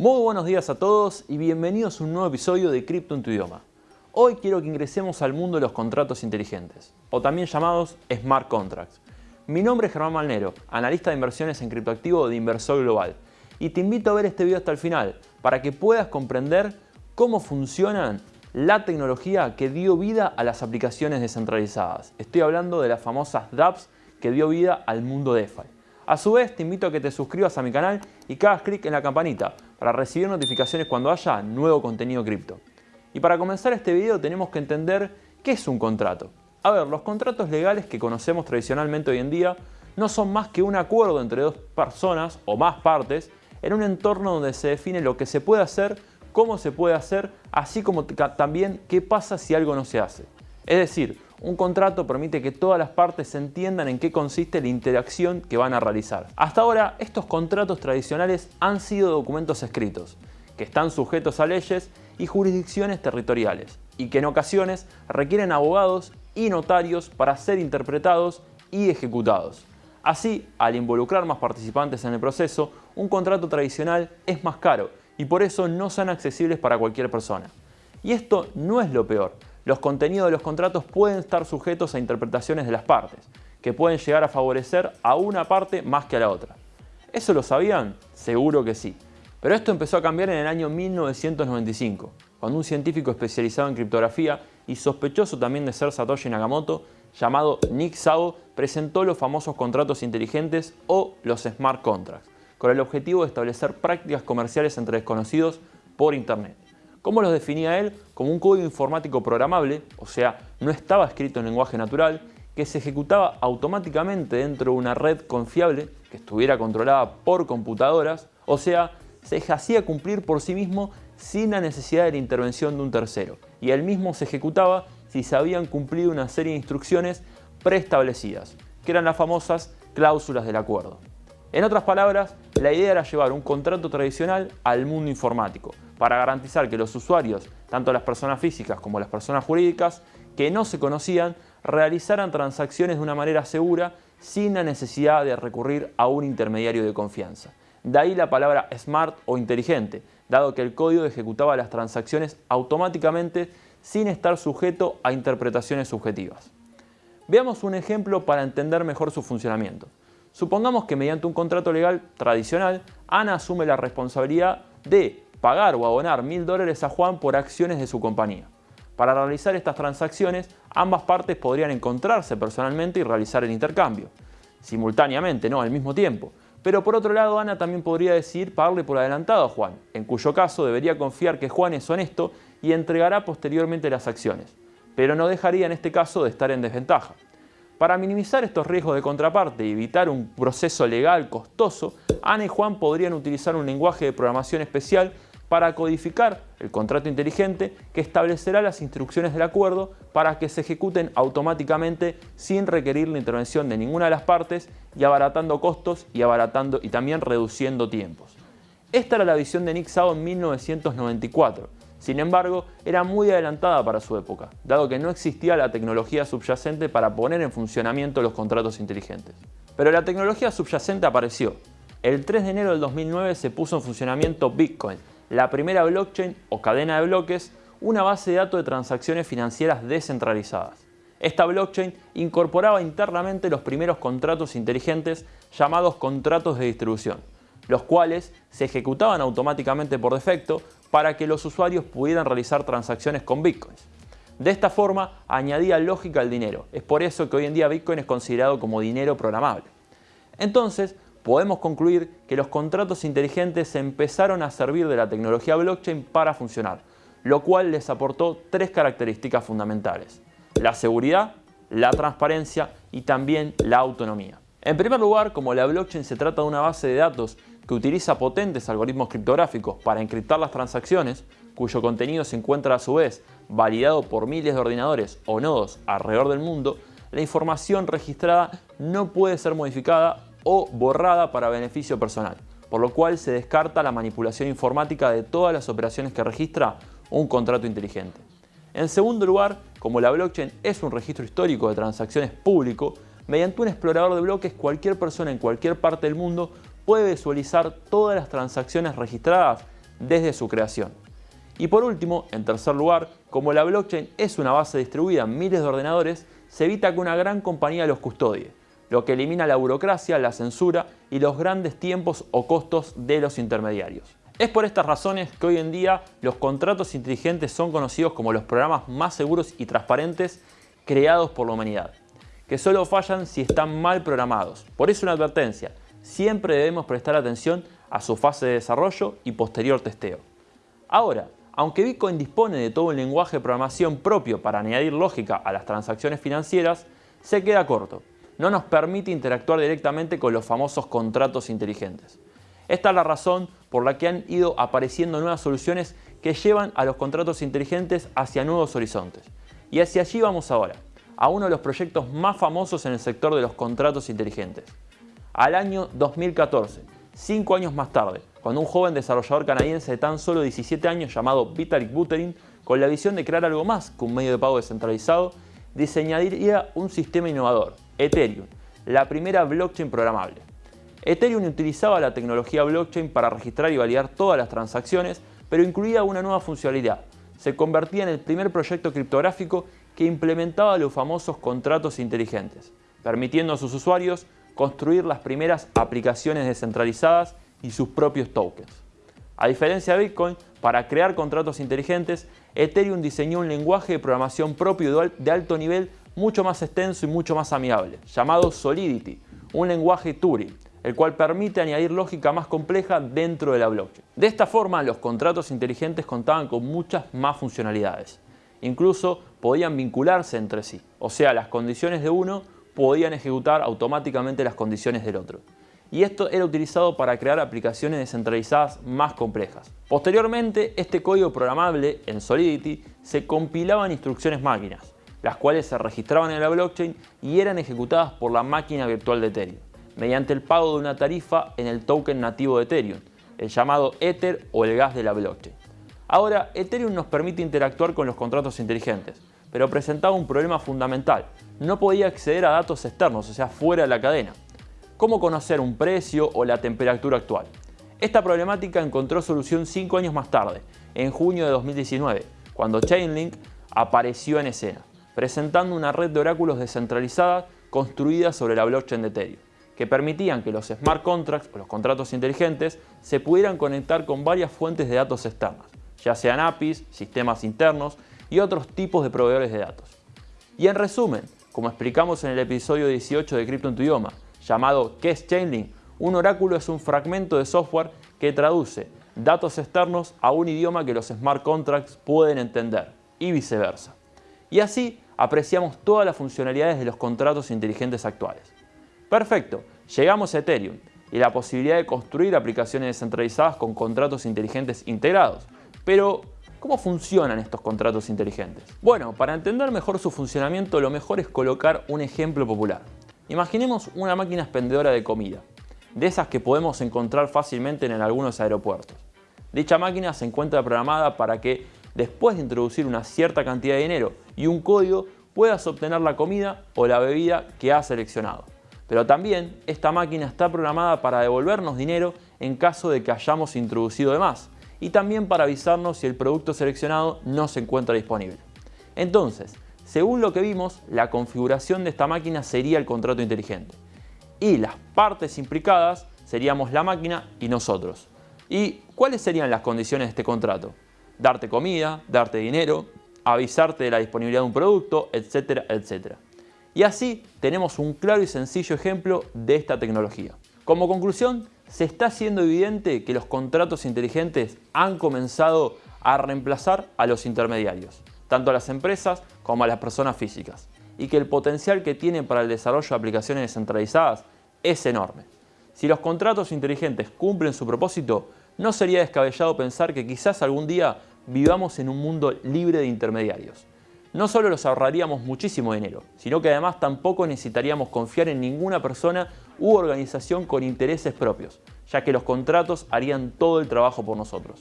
Muy buenos días a todos y bienvenidos a un nuevo episodio de Cripto en tu idioma. Hoy quiero que ingresemos al mundo de los contratos inteligentes, o también llamados Smart Contracts. Mi nombre es Germán Malnero, analista de inversiones en criptoactivo de Inversor Global, y te invito a ver este video hasta el final para que puedas comprender cómo funcionan la tecnología que dio vida a las aplicaciones descentralizadas. Estoy hablando de las famosas dApps que dio vida al mundo DeFi. A su vez, te invito a que te suscribas a mi canal y que hagas clic en la campanita para recibir notificaciones cuando haya nuevo contenido cripto. Y para comenzar este video tenemos que entender qué es un contrato. A ver, los contratos legales que conocemos tradicionalmente hoy en día no son más que un acuerdo entre dos personas o más partes en un entorno donde se define lo que se puede hacer cómo se puede hacer, así como también qué pasa si algo no se hace. Es decir, un contrato permite que todas las partes entiendan en qué consiste la interacción que van a realizar. Hasta ahora, estos contratos tradicionales han sido documentos escritos, que están sujetos a leyes y jurisdicciones territoriales, y que en ocasiones requieren abogados y notarios para ser interpretados y ejecutados. Así, al involucrar más participantes en el proceso, un contrato tradicional es más caro y por eso no son accesibles para cualquier persona. Y esto no es lo peor. Los contenidos de los contratos pueden estar sujetos a interpretaciones de las partes, que pueden llegar a favorecer a una parte más que a la otra. ¿Eso lo sabían? Seguro que sí. Pero esto empezó a cambiar en el año 1995, cuando un científico especializado en criptografía y sospechoso también de ser Satoshi Nakamoto, llamado Nick Szabo, presentó los famosos contratos inteligentes o los smart contracts, con el objetivo de establecer prácticas comerciales entre desconocidos por Internet. ¿Cómo los definía él? Como un código informático programable, o sea, no estaba escrito en lenguaje natural, que se ejecutaba automáticamente dentro de una red confiable que estuviera controlada por computadoras, o sea, se hacía cumplir por sí mismo sin la necesidad de la intervención de un tercero, y él mismo se ejecutaba si se habían cumplido una serie de instrucciones preestablecidas, que eran las famosas cláusulas del acuerdo. En otras palabras, la idea era llevar un contrato tradicional al mundo informático, para garantizar que los usuarios, tanto las personas físicas como las personas jurídicas, que no se conocían, realizaran transacciones de una manera segura sin la necesidad de recurrir a un intermediario de confianza. De ahí la palabra smart o inteligente, dado que el código ejecutaba las transacciones automáticamente sin estar sujeto a interpretaciones subjetivas. Veamos un ejemplo para entender mejor su funcionamiento. Supongamos que mediante un contrato legal tradicional, Ana asume la responsabilidad de pagar o abonar mil dólares a Juan por acciones de su compañía. Para realizar estas transacciones, ambas partes podrían encontrarse personalmente y realizar el intercambio. Simultáneamente, no al mismo tiempo. Pero por otro lado, Ana también podría decidir pagarle por adelantado a Juan, en cuyo caso debería confiar que Juan es honesto y entregará posteriormente las acciones. Pero no dejaría en este caso de estar en desventaja. Para minimizar estos riesgos de contraparte y evitar un proceso legal costoso, Ana y Juan podrían utilizar un lenguaje de programación especial para codificar el contrato inteligente que establecerá las instrucciones del acuerdo para que se ejecuten automáticamente sin requerir la intervención de ninguna de las partes y abaratando costos y, abaratando, y también reduciendo tiempos. Esta era la visión de Nick Szabo en 1994 sin embargo, era muy adelantada para su época, dado que no existía la tecnología subyacente para poner en funcionamiento los contratos inteligentes. Pero la tecnología subyacente apareció. El 3 de enero del 2009 se puso en funcionamiento Bitcoin, la primera blockchain o cadena de bloques, una base de datos de transacciones financieras descentralizadas. Esta blockchain incorporaba internamente los primeros contratos inteligentes llamados contratos de distribución, los cuales se ejecutaban automáticamente por defecto para que los usuarios pudieran realizar transacciones con bitcoins. De esta forma añadía lógica al dinero. Es por eso que hoy en día Bitcoin es considerado como dinero programable. Entonces, podemos concluir que los contratos inteligentes empezaron a servir de la tecnología blockchain para funcionar, lo cual les aportó tres características fundamentales. La seguridad, la transparencia y también la autonomía. En primer lugar, como la blockchain se trata de una base de datos que utiliza potentes algoritmos criptográficos para encriptar las transacciones, cuyo contenido se encuentra a su vez validado por miles de ordenadores o nodos alrededor del mundo, la información registrada no puede ser modificada o borrada para beneficio personal, por lo cual se descarta la manipulación informática de todas las operaciones que registra un contrato inteligente. En segundo lugar, como la blockchain es un registro histórico de transacciones público, mediante un explorador de bloques cualquier persona en cualquier parte del mundo puede visualizar todas las transacciones registradas desde su creación. Y por último, en tercer lugar, como la blockchain es una base distribuida en miles de ordenadores, se evita que una gran compañía los custodie, lo que elimina la burocracia, la censura y los grandes tiempos o costos de los intermediarios. Es por estas razones que hoy en día los contratos inteligentes son conocidos como los programas más seguros y transparentes creados por la humanidad, que solo fallan si están mal programados. Por eso una advertencia, siempre debemos prestar atención a su fase de desarrollo y posterior testeo. Ahora, aunque Bitcoin dispone de todo un lenguaje de programación propio para añadir lógica a las transacciones financieras, se queda corto. No nos permite interactuar directamente con los famosos contratos inteligentes. Esta es la razón por la que han ido apareciendo nuevas soluciones que llevan a los contratos inteligentes hacia nuevos horizontes. Y hacia allí vamos ahora, a uno de los proyectos más famosos en el sector de los contratos inteligentes. Al año 2014, cinco años más tarde, cuando un joven desarrollador canadiense de tan solo 17 años llamado Vitalik Buterin, con la visión de crear algo más que un medio de pago descentralizado, diseñaría un sistema innovador, Ethereum, la primera blockchain programable. Ethereum utilizaba la tecnología blockchain para registrar y validar todas las transacciones, pero incluía una nueva funcionalidad. Se convertía en el primer proyecto criptográfico que implementaba los famosos contratos inteligentes, permitiendo a sus usuarios construir las primeras aplicaciones descentralizadas y sus propios tokens. A diferencia de Bitcoin, para crear contratos inteligentes, Ethereum diseñó un lenguaje de programación propio de alto nivel mucho más extenso y mucho más amigable, llamado Solidity, un lenguaje Turing, el cual permite añadir lógica más compleja dentro de la blockchain. De esta forma, los contratos inteligentes contaban con muchas más funcionalidades. Incluso podían vincularse entre sí, o sea, las condiciones de uno podían ejecutar automáticamente las condiciones del otro y esto era utilizado para crear aplicaciones descentralizadas más complejas. Posteriormente, este código programable en Solidity se compilaba en instrucciones máquinas, las cuales se registraban en la blockchain y eran ejecutadas por la máquina virtual de Ethereum, mediante el pago de una tarifa en el token nativo de Ethereum, el llamado Ether o el gas de la blockchain. Ahora, Ethereum nos permite interactuar con los contratos inteligentes, pero presentaba un problema fundamental. No podía acceder a datos externos, o sea, fuera de la cadena cómo conocer un precio o la temperatura actual. Esta problemática encontró solución 5 años más tarde, en junio de 2019, cuando Chainlink apareció en escena, presentando una red de oráculos descentralizada construida sobre la blockchain de Ethereum, que permitían que los smart contracts o los contratos inteligentes se pudieran conectar con varias fuentes de datos externas, ya sean APIs, sistemas internos y otros tipos de proveedores de datos. Y en resumen, como explicamos en el episodio 18 de Crypto en tu idioma, llamado ¿Qué es Chainlink? Un oráculo es un fragmento de software que traduce datos externos a un idioma que los smart contracts pueden entender y viceversa. Y así apreciamos todas las funcionalidades de los contratos inteligentes actuales. Perfecto, llegamos a Ethereum y la posibilidad de construir aplicaciones descentralizadas con contratos inteligentes integrados. Pero, ¿cómo funcionan estos contratos inteligentes? Bueno, para entender mejor su funcionamiento lo mejor es colocar un ejemplo popular. Imaginemos una máquina expendedora de comida, de esas que podemos encontrar fácilmente en algunos aeropuertos. Dicha máquina se encuentra programada para que, después de introducir una cierta cantidad de dinero y un código, puedas obtener la comida o la bebida que has seleccionado. Pero también esta máquina está programada para devolvernos dinero en caso de que hayamos introducido de más y también para avisarnos si el producto seleccionado no se encuentra disponible. Entonces, según lo que vimos, la configuración de esta máquina sería el contrato inteligente. Y las partes implicadas seríamos la máquina y nosotros. ¿Y cuáles serían las condiciones de este contrato? Darte comida, darte dinero, avisarte de la disponibilidad de un producto, etcétera, etcétera. Y así tenemos un claro y sencillo ejemplo de esta tecnología. Como conclusión, se está haciendo evidente que los contratos inteligentes han comenzado a reemplazar a los intermediarios tanto a las empresas como a las personas físicas, y que el potencial que tienen para el desarrollo de aplicaciones descentralizadas es enorme. Si los contratos inteligentes cumplen su propósito, no sería descabellado pensar que quizás algún día vivamos en un mundo libre de intermediarios. No solo los ahorraríamos muchísimo dinero, sino que además tampoco necesitaríamos confiar en ninguna persona u organización con intereses propios, ya que los contratos harían todo el trabajo por nosotros.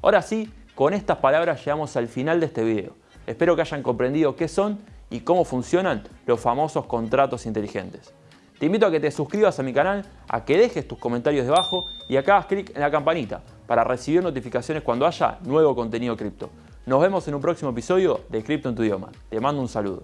Ahora sí, con estas palabras llegamos al final de este video. Espero que hayan comprendido qué son y cómo funcionan los famosos contratos inteligentes. Te invito a que te suscribas a mi canal, a que dejes tus comentarios debajo y acá hagas clic en la campanita para recibir notificaciones cuando haya nuevo contenido cripto. Nos vemos en un próximo episodio de Cripto en tu idioma. Te mando un saludo.